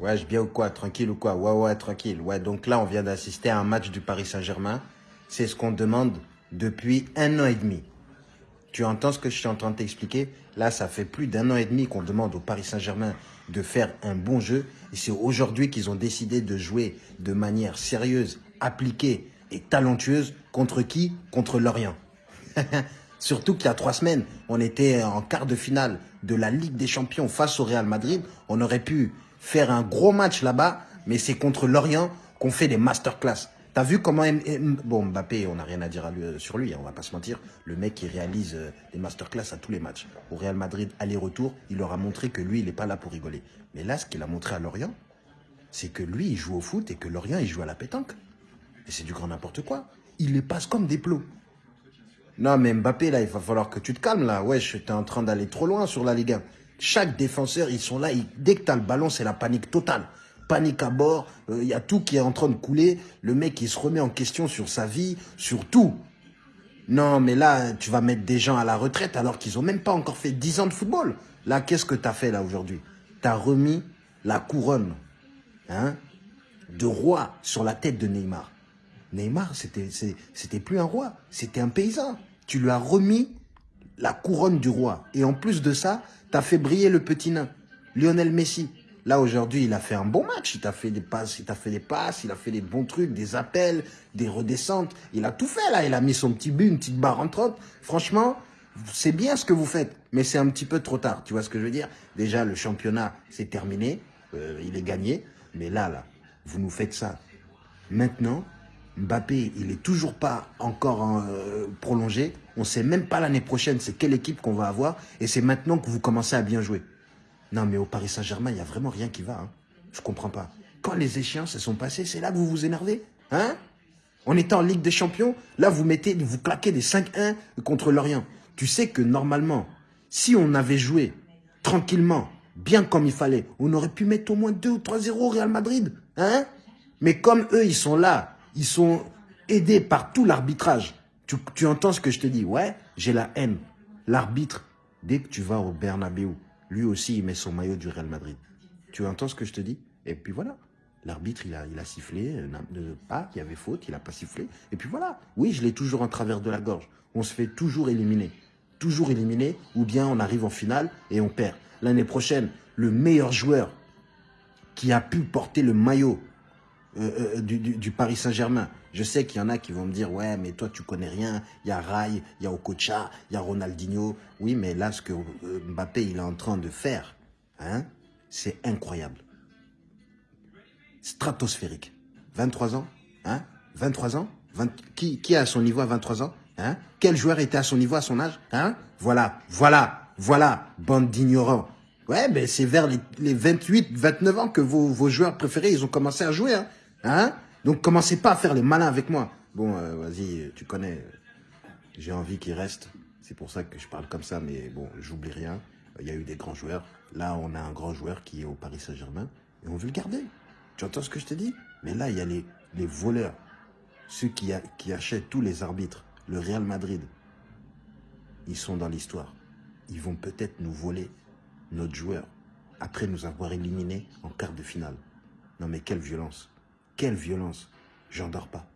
Ouais, je bien ou quoi Tranquille ou quoi? Ouais, ouais, tranquille. Ouais, donc là, on vient d'assister à un match du Paris Saint-Germain. C'est ce qu'on demande depuis un an et demi. Tu entends ce que je suis en train de t'expliquer? Là, ça fait plus d'un an et demi qu'on demande au Paris Saint-Germain de faire un bon jeu. Et c'est aujourd'hui qu'ils ont décidé de jouer de manière sérieuse, appliquée et talentueuse. Contre qui? Contre Lorient. Surtout qu'il y a trois semaines, on était en quart de finale de la Ligue des Champions face au Real Madrid. On aurait pu faire un gros match là-bas, mais c'est contre Lorient qu'on fait des masterclass. T'as vu comment... Bon, Mbappé, on n'a rien à dire sur lui, hein, on va pas se mentir. Le mec, qui réalise euh, des masterclass à tous les matchs. Au Real Madrid, aller-retour, il leur a montré que lui, il n'est pas là pour rigoler. Mais là, ce qu'il a montré à Lorient, c'est que lui, il joue au foot et que Lorient, il joue à la pétanque. Et c'est du grand n'importe quoi. Il les passe comme des plots. Non, mais Mbappé, là, il va falloir que tu te calmes, là. Ouais, es en train d'aller trop loin sur la Ligue 1. Chaque défenseur, ils sont là. dès que tu as le ballon, c'est la panique totale panique à bord, il euh, y a tout qui est en train de couler, le mec il se remet en question sur sa vie, sur tout. Non, mais là, tu vas mettre des gens à la retraite alors qu'ils n'ont même pas encore fait 10 ans de football. Là, qu'est-ce que tu as fait là aujourd'hui? Tu as remis la couronne hein, de roi sur la tête de Neymar. Neymar, c'était plus un roi, c'était un paysan. Tu lui as remis la couronne du roi. Et en plus de ça, tu as fait briller le petit nain, Lionel Messi. Là, aujourd'hui, il a fait un bon match. Il t'a fait des passes, il t'a fait des a fait des bons trucs, des appels, des redescentes. Il a tout fait, là. Il a mis son petit but, une petite barre en trotte. Franchement, c'est bien ce que vous faites, mais c'est un petit peu trop tard. Tu vois ce que je veux dire? Déjà, le championnat, c'est terminé. Euh, il est gagné. Mais là, là, vous nous faites ça. Maintenant, Mbappé, il est toujours pas encore euh, prolongé. On sait même pas l'année prochaine c'est quelle équipe qu'on va avoir. Et c'est maintenant que vous commencez à bien jouer. Non, mais au Paris Saint-Germain, il n'y a vraiment rien qui va. Hein. Je comprends pas. Quand les échéances se sont passées, c'est là que vous vous énervez. Hein? On était en Ligue des Champions, là, vous mettez, vous claquez des 5-1 contre Lorient. Tu sais que normalement, si on avait joué tranquillement, bien comme il fallait, on aurait pu mettre au moins 2 ou 3-0 au Real Madrid. Hein? Mais comme eux, ils sont là, ils sont aidés par tout l'arbitrage. Tu, entends ce que je te dis? Ouais, j'ai la haine. L'arbitre, dès que tu vas au Bernabeu, lui aussi, il met son maillot du Real Madrid. Tu entends ce que je te dis? Et puis voilà. L'arbitre, il a, il a sifflé, euh, pas, il y avait faute, il n'a pas sifflé. Et puis voilà. Oui, je l'ai toujours en travers de la gorge. On se fait toujours éliminer. Toujours éliminer, ou bien on arrive en finale et on perd. L'année prochaine, le meilleur joueur qui a pu porter le maillot euh, euh, du, Paris Saint-Germain. Je sais qu'il y en a qui vont me dire, ouais, mais toi, tu connais rien. Il y a Rai, il y a Okocha, il y a Ronaldinho. Oui, mais là, ce que euh, Mbappé, il est en train de faire, hein, c'est incroyable. Stratosphérique. 23 ans, hein 23 ans qui, qui est à son niveau à 23 ans hein? Quel joueur était à son niveau à son âge hein? Voilà, voilà, voilà, bande d'ignorants. Ouais, ben c'est vers les, les, 28, 29 ans que vos, vos joueurs préférés, ils ont commencé à jouer. Hein Hein? Donc commencez pas à faire les malins avec moi. Bon, euh, vas-y, tu connais. J'ai envie qu'il reste. C'est pour ça que je parle comme ça, mais bon, j'oublie rien. Il y a eu des grands joueurs. Là, on a un grand joueur qui est au Paris Saint-Germain et on veut le garder. Tu entends ce que je te dis? Mais là, il y a les, voleurs, ceux qui achètent tous les arbitres, le Real Madrid. Ils sont dans l'histoire. Ils vont peut-être nous voler notre joueur après nous avoir éliminés en quart de finale. Non mais quelle violence quelle violence J'en dors pas.